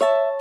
you